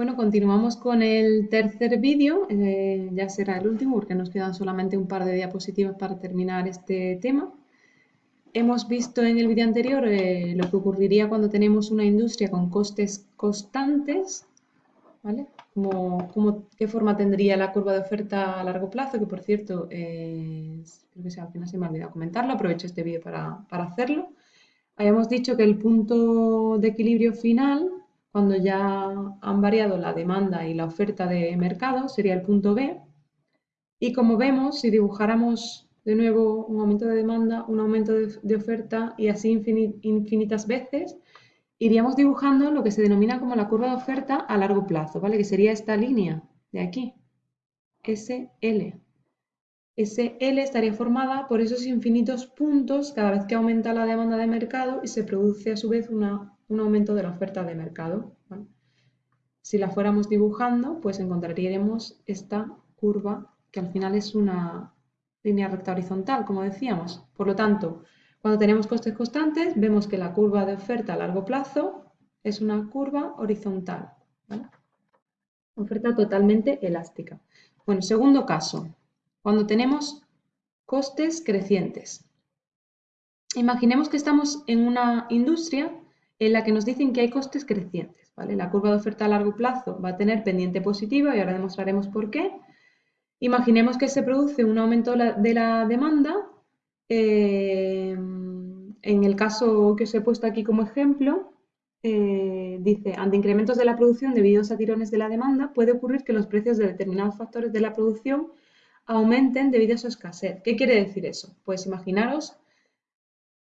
Bueno, continuamos con el tercer vídeo, eh, ya será el último porque nos quedan solamente un par de diapositivas para terminar este tema. Hemos visto en el vídeo anterior eh, lo que ocurriría cuando tenemos una industria con costes constantes, ¿vale? Como, ¿Qué forma tendría la curva de oferta a largo plazo? Que por cierto, creo que al final se me ha olvidado comentarlo, aprovecho este vídeo para, para hacerlo. Habíamos dicho que el punto de equilibrio final cuando ya han variado la demanda y la oferta de mercado, sería el punto B. Y como vemos, si dibujáramos de nuevo un aumento de demanda, un aumento de, oferta y así infinitas veces, iríamos dibujando lo que se denomina como la curva de oferta a largo plazo, ¿vale? Que sería esta línea de aquí, SL. SL estaría formada por esos infinitos puntos cada vez que aumenta la demanda de mercado y se produce a su vez una un aumento de la oferta de mercado. Si la fuéramos dibujando, pues encontraríamos esta curva que al final es una línea recta horizontal, como decíamos. Por lo tanto, cuando tenemos costes constantes, vemos que la curva de oferta a largo plazo es una curva horizontal. Oferta totalmente elástica. Bueno, segundo caso, cuando tenemos costes crecientes. Imaginemos que estamos en una industria en la que nos dicen que hay costes crecientes. ¿vale? La curva de oferta a largo plazo va a tener pendiente positiva y ahora demostraremos por qué. Imaginemos que se produce un aumento de la demanda. Eh, en el caso que os he puesto aquí como ejemplo, eh, dice, ante incrementos de la producción debidos a tirones de la demanda, puede ocurrir que los precios de determinados factores de la producción aumenten debido a su escasez. ¿Qué quiere decir eso? Pues imaginaros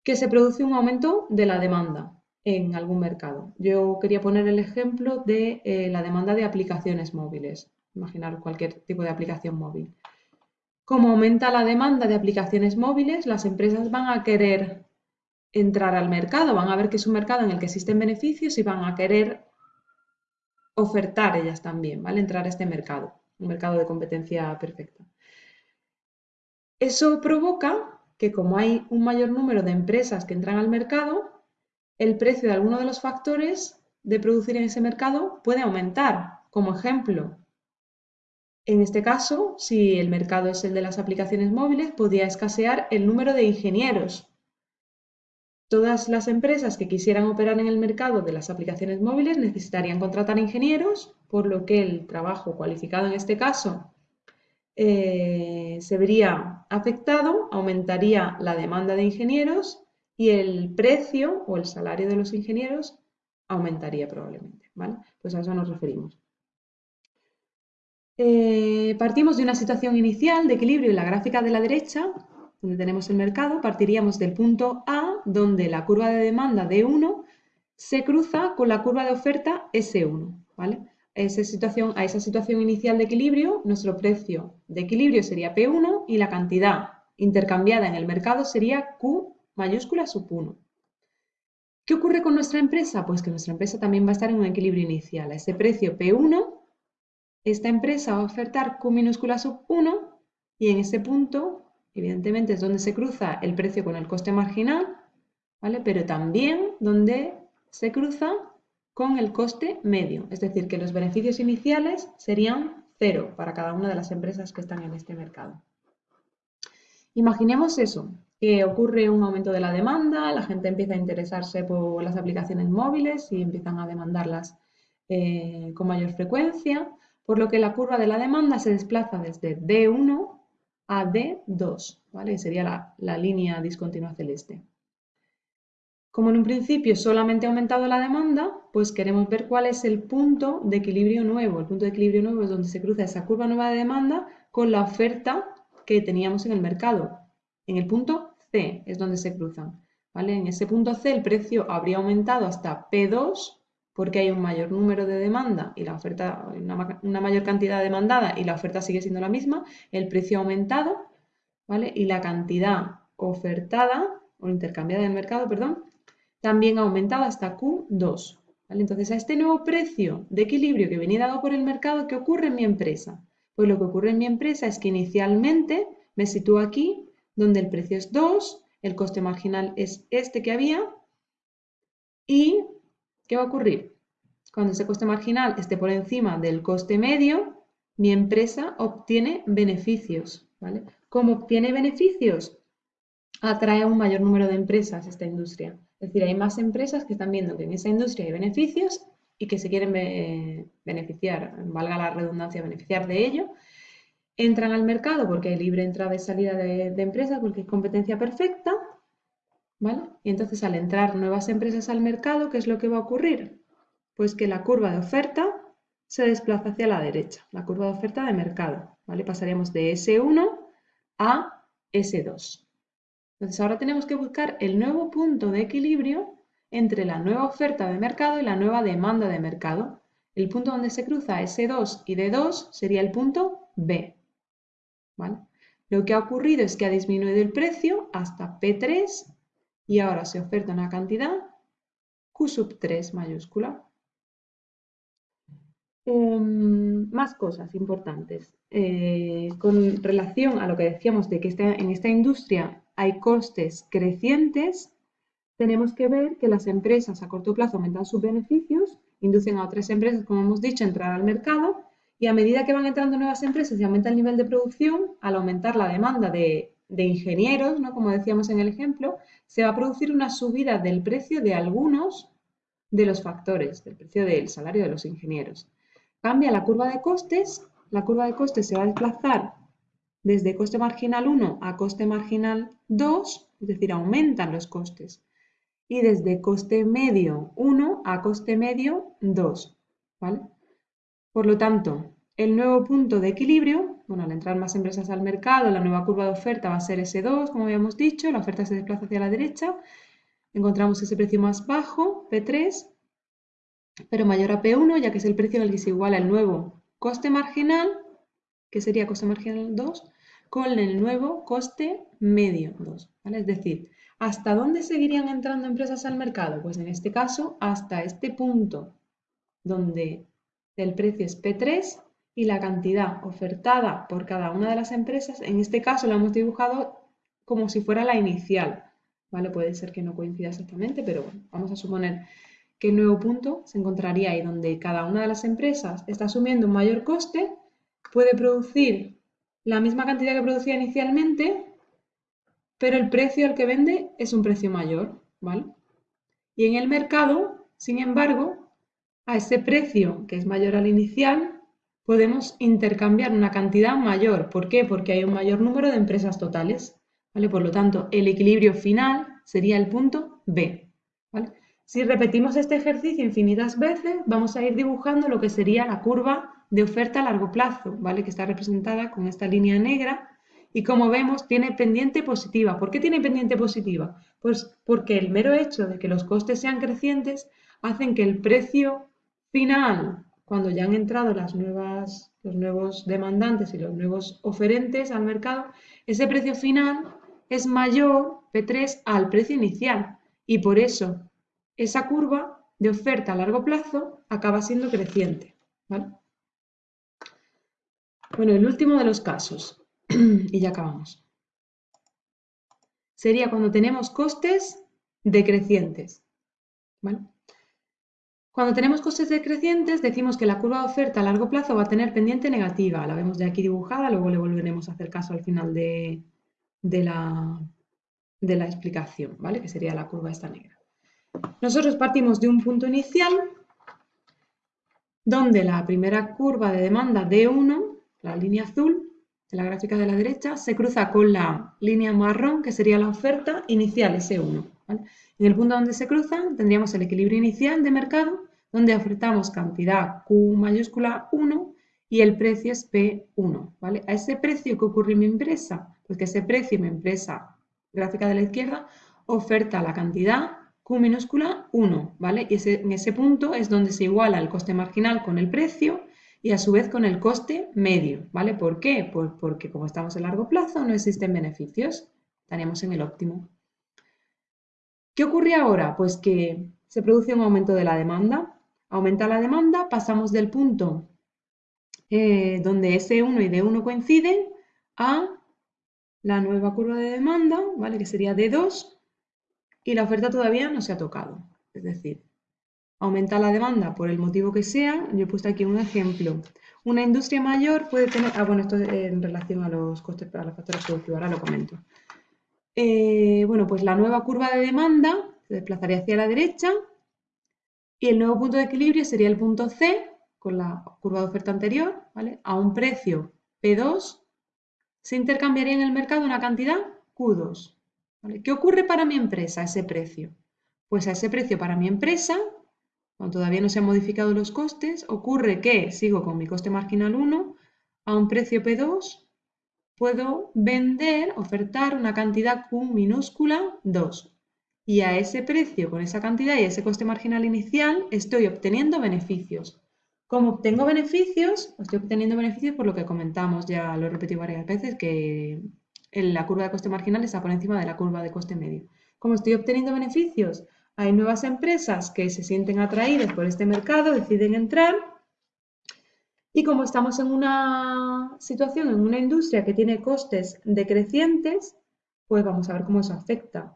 que se produce un aumento de la demanda en algún mercado. Yo quería poner el ejemplo de eh, la demanda de aplicaciones móviles. Imaginar cualquier tipo de aplicación móvil. Como aumenta la demanda de aplicaciones móviles, las empresas van a querer entrar al mercado, van a ver que es un mercado en el que existen beneficios y van a querer ofertar ellas también, ¿vale? Entrar a este mercado, un mercado de competencia perfecta. Eso provoca que como hay un mayor número de empresas que entran al mercado, el precio de alguno de los factores de producir en ese mercado puede aumentar. Como ejemplo, en este caso, si el mercado es el de las aplicaciones móviles, podría escasear el número de ingenieros. Todas las empresas que quisieran operar en el mercado de las aplicaciones móviles necesitarían contratar ingenieros, por lo que el trabajo cualificado en este caso eh, se vería afectado, aumentaría la demanda de ingenieros y el precio o el salario de los ingenieros aumentaría probablemente, ¿vale? Pues a eso nos referimos. Eh, partimos de una situación inicial de equilibrio en la gráfica de la derecha, donde tenemos el mercado, partiríamos del punto A, donde la curva de demanda D1 se cruza con la curva de oferta S1, ¿vale? A esa situación inicial de equilibrio, nuestro precio de equilibrio sería P1 y la cantidad intercambiada en el mercado sería Q mayúscula sub 1. ¿Qué ocurre con nuestra empresa? Pues que nuestra empresa también va a estar en un equilibrio inicial. A ese precio P1, esta empresa va a ofertar Q minúscula sub 1 y en ese punto, evidentemente, es donde se cruza el precio con el coste marginal, ¿vale? Pero también donde se cruza con el coste medio, es decir, que los beneficios iniciales serían cero para cada una de las empresas que están en este mercado. Imaginemos eso, que ocurre un aumento de la demanda, la gente empieza a interesarse por las aplicaciones móviles y empiezan a demandarlas eh, con mayor frecuencia, por lo que la curva de la demanda se desplaza desde D1 a D2, ¿vale? Sería la, la línea discontinua celeste. Como en un principio solamente ha aumentado la demanda, pues queremos ver cuál es el punto de equilibrio nuevo. El punto de equilibrio nuevo es donde se cruza esa curva nueva de demanda con la oferta que teníamos en el mercado. En el punto C es donde se cruzan. ¿vale? En ese punto C el precio habría aumentado hasta P2 porque hay un mayor número de demanda y la oferta, una, mayor cantidad demandada y la oferta sigue siendo la misma, el precio ha aumentado, ¿vale? Y la cantidad ofertada o intercambiada en el mercado, perdón, también ha aumentado hasta Q2. ¿vale? Entonces, a este nuevo precio de equilibrio que venía dado por el mercado, ¿qué ocurre en mi empresa? Pues lo que ocurre en mi empresa es que inicialmente me sitúo aquí donde el precio es 2, el coste marginal es este que había y ¿qué va a ocurrir? cuando ese coste marginal esté por encima del coste medio, mi empresa obtiene beneficios. ¿vale? ¿Cómo obtiene beneficios? Atrae a un mayor número de empresas esta industria. Es decir, hay más empresas que están viendo que en esa industria hay beneficios y que se quieren beneficiar, valga la redundancia, beneficiar de ello. Entran al mercado porque hay libre entrada y salida de, de empresas, porque es competencia perfecta. ¿vale? Y entonces al entrar nuevas empresas al mercado, ¿qué es lo que va a ocurrir? Pues que la curva de oferta se desplaza hacia la derecha, la curva de oferta de mercado. ¿vale? Pasaríamos de S1 a S2. Entonces ahora tenemos que buscar el nuevo punto de equilibrio entre la nueva oferta de mercado y la nueva demanda de mercado. El punto donde se cruza S2 y D2 sería el punto B. ¿vale? Lo que ha ocurrido es que ha disminuido el precio hasta P3 y ahora se oferta una cantidad Q sub 3 mayúscula. Em, más cosas importantes. Eh, con relación a lo que decíamos de que en esta industria hay costes crecientes, tenemos que ver que las empresas a corto plazo aumentan sus beneficios, inducen a otras empresas, como hemos dicho, a entrar al mercado y a medida que van entrando nuevas empresas y aumenta el nivel de producción, al aumentar la demanda de, de ingenieros, ¿no? como decíamos en el ejemplo, se va a producir una subida del precio de algunos de los factores, del precio del salario de los ingenieros. Cambia la curva de costes, la curva de costes se va a desplazar desde coste marginal 1 a coste marginal 2, es decir, aumentan los costes, y desde coste medio 1 a coste medio 2, ¿vale? Por lo tanto, el nuevo punto de equilibrio, bueno, al entrar más empresas al mercado, la nueva curva de oferta va a ser S2, como habíamos dicho, la oferta se desplaza hacia la derecha, encontramos ese precio más bajo, P3, pero mayor a P1, ya que es el precio en el que se iguala el nuevo coste marginal, que sería coste marginal 2, con el nuevo coste medio 2. Es decir, ¿hasta dónde seguirían entrando empresas al mercado? Pues en este caso, hasta este punto donde el precio es P3 y la cantidad ofertada por cada una de las empresas, en este caso la hemos dibujado como si fuera la inicial, ¿vale? Puede ser que no coincida exactamente, pero bueno, vamos a suponer que el nuevo punto se encontraría ahí donde cada una de las empresas está asumiendo un mayor coste, puede producir la misma cantidad que producía inicialmente, pero el precio al que vende es un precio mayor, ¿vale? Y en el mercado, sin embargo, a ese precio que es mayor al inicial, podemos intercambiar una cantidad mayor. ¿Por qué? Porque hay un mayor número de empresas totales. ¿vale? Por lo tanto, el equilibrio final sería el punto B. Si repetimos este ejercicio infinitas veces, vamos a ir dibujando lo que sería la curva de oferta a largo plazo, ¿vale? que está representada con esta línea negra y como vemos tiene pendiente positiva. ¿Por qué tiene pendiente positiva? Pues porque el mero hecho de que los costes sean crecientes hacen que el precio final cuando ya han entrado las nuevas, los nuevos demandantes y los nuevos oferentes al mercado, ese precio final es mayor, P3, al precio inicial. Y por eso esa curva de oferta a largo plazo acaba siendo creciente. Bueno, el último de los casos, y ya acabamos, sería cuando tenemos costes decrecientes. Cuando tenemos costes decrecientes, decimos que la curva de oferta a largo plazo va a tener pendiente negativa. La vemos ya aquí dibujada, luego le volveremos a hacer caso al final de, la, de la explicación, ¿vale? Que sería la curva esta negra. Nosotros partimos de un punto inicial donde la primera curva de demanda D1, la línea azul de la gráfica de la derecha, se cruza con la línea marrón, que sería la oferta inicial S1. En el punto donde se cruzan tendríamos el equilibrio inicial de mercado, donde ofertamos cantidad Q mayúscula 1 y el precio es P1. ¿vale? A ese precio que ocurre en mi empresa, pues que ese precio mi empresa gráfica de la izquierda oferta la cantidad Q minúscula 1, ¿vale? Y en ese punto es donde se iguala el coste marginal con el precio y a su vez con el coste medio, ¿vale? ¿Por qué? Pues porque como estamos en largo plazo no existen beneficios, estaríamos en el óptimo. ¿Qué ocurre ahora? Pues que se produce un aumento de la demanda. Aumenta la demanda, pasamos del punto eh, donde S1 y D1 coinciden a la nueva curva de demanda, ¿vale? que sería D2, y la oferta todavía no se ha tocado. Es decir, aumenta la demanda por el motivo que sea, yo he puesto aquí un ejemplo. Una industria mayor puede tener, ah bueno, esto en relación a los costes, a los factores productivos, ahora lo comento. Eh, bueno, pues la nueva curva de demanda se desplazaría hacia la derecha y el nuevo punto de equilibrio sería el punto C con la curva de oferta anterior, ¿vale? A un precio P2 se intercambiaría en el mercado una cantidad Q2. ¿Qué ocurre para mi empresa a ese precio? Pues a ese precio para mi empresa, cuando todavía no se han modificado los costes, ocurre que sigo con mi coste marginal 1, a un precio P2 puedo vender, ofertar una cantidad Q minúscula 2. Y a ese precio, con esa cantidad y ese coste marginal inicial, estoy obteniendo beneficios. Como obtengo beneficios, estoy obteniendo beneficios por lo que comentamos, ya lo he repetido varias veces, que la curva de coste marginal está por encima de la curva de coste medio. Como estoy obteniendo beneficios, hay nuevas empresas que se sienten atraídas por este mercado, deciden entrar y como estamos en una situación, en una industria que tiene costes decrecientes, pues vamos a ver cómo eso afecta.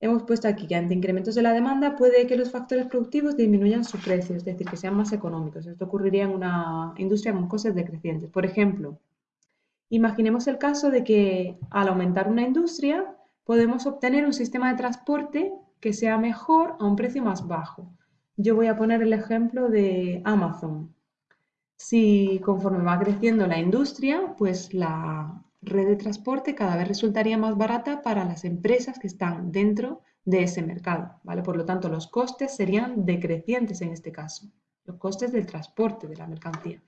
Hemos puesto aquí que ante incrementos de la demanda puede que los factores productivos disminuyan su precio, es decir, que sean más económicos. Esto ocurriría en una industria con costes decrecientes. Por ejemplo, Imaginemos el caso de que al aumentar una industria podemos obtener un sistema de transporte que sea mejor a un precio más bajo. Yo voy a poner el ejemplo de Amazon. Si conforme va creciendo la industria, pues la red de transporte cada vez resultaría más barata para las empresas que están dentro de ese mercado, ¿vale? Por lo tanto, los costes serían decrecientes en este caso, los costes del transporte de la mercancía,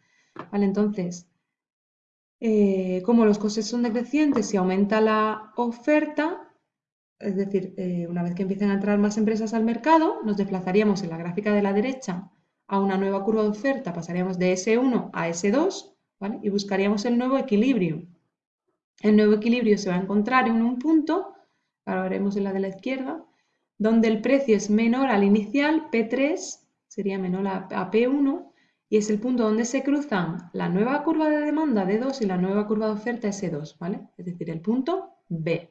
¿vale? Entonces, eh, como los costes son decrecientes y aumenta la oferta, es decir, eh, una vez que empiecen a entrar más empresas al mercado, nos desplazaríamos en la gráfica de la derecha a una nueva curva de oferta, pasaríamos de S1 a S2 y buscaríamos el nuevo equilibrio. El nuevo equilibrio se va a encontrar en un punto, ahora veremos en la de la izquierda, donde el precio es menor al inicial, P3 sería menor a P1 y es el punto donde se cruzan la nueva curva de demanda D2 y la nueva curva de oferta S2, ¿vale? Es decir, el punto B.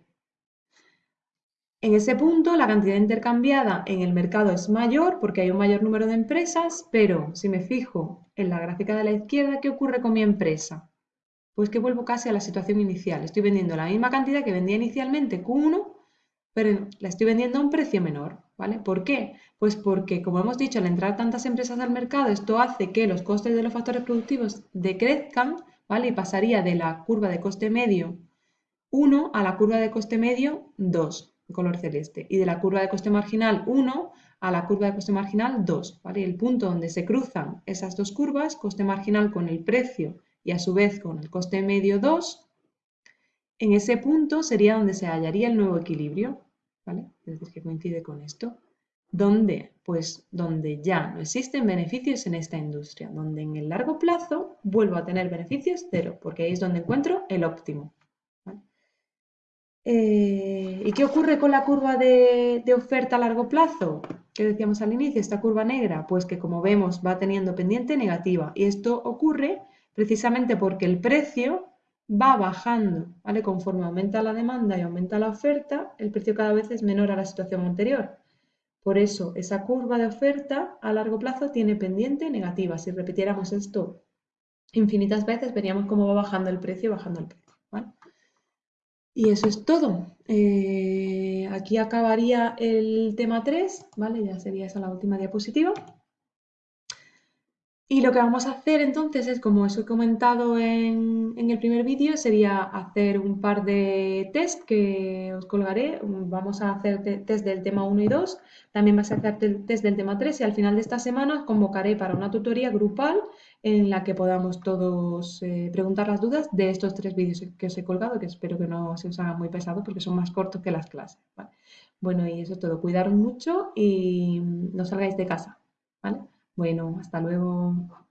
En ese punto la cantidad intercambiada en el mercado es mayor porque hay un mayor número de empresas, pero si me fijo en la gráfica de la izquierda, ¿qué ocurre con mi empresa? Pues que vuelvo casi a la situación inicial. Estoy vendiendo la misma cantidad que vendía inicialmente Q1, pero la estoy vendiendo a un precio menor. ¿Vale? ¿Por qué? Pues porque, como hemos dicho, al entrar tantas empresas al mercado, esto hace que los costes de los factores productivos decrezcan, ¿vale? Y pasaría de la curva de coste medio 1 a la curva de coste medio 2, de color celeste, y de la curva de coste marginal 1 a la curva de coste marginal 2, ¿vale? El punto donde se cruzan esas dos curvas, coste marginal con el precio y a su vez con el coste medio 2, en ese punto sería donde se hallaría el nuevo equilibrio, es decir, que coincide con esto. ¿Dónde? Pues donde ya no existen beneficios en esta industria, donde en el largo plazo vuelvo a tener beneficios cero, porque ahí es donde encuentro el óptimo. Eh, ¿Y qué ocurre con la curva de, de, oferta a largo plazo? ¿Qué decíamos al inicio? Esta curva negra, pues que como vemos va teniendo pendiente negativa. Y esto ocurre precisamente porque el precio va bajando, ¿vale? Conforme aumenta la demanda y aumenta la oferta, el precio cada vez es menor a la situación anterior. Por eso, esa curva de oferta a largo plazo tiene pendiente negativa. Si repitiéramos esto infinitas veces, veríamos cómo va bajando el precio, bajando el precio. Y eso es todo. Eh, aquí acabaría el tema 3, ¿vale? Ya sería esa la última diapositiva. Y lo que vamos a hacer entonces es, como os he comentado en, el primer vídeo, sería hacer un par de test que os colgaré. Vamos a hacer test del tema 1 y 2, también vas a hacer test del tema 3 y al final de esta semana os convocaré para una tutoría grupal en la que podamos todos eh, preguntar las dudas de estos tres vídeos que os he colgado, que espero que no se os haga muy pesado porque son más cortos que las clases. Bueno, y eso es todo. Cuidaros mucho y no salgáis de casa. ¿vale? Bueno, hasta luego.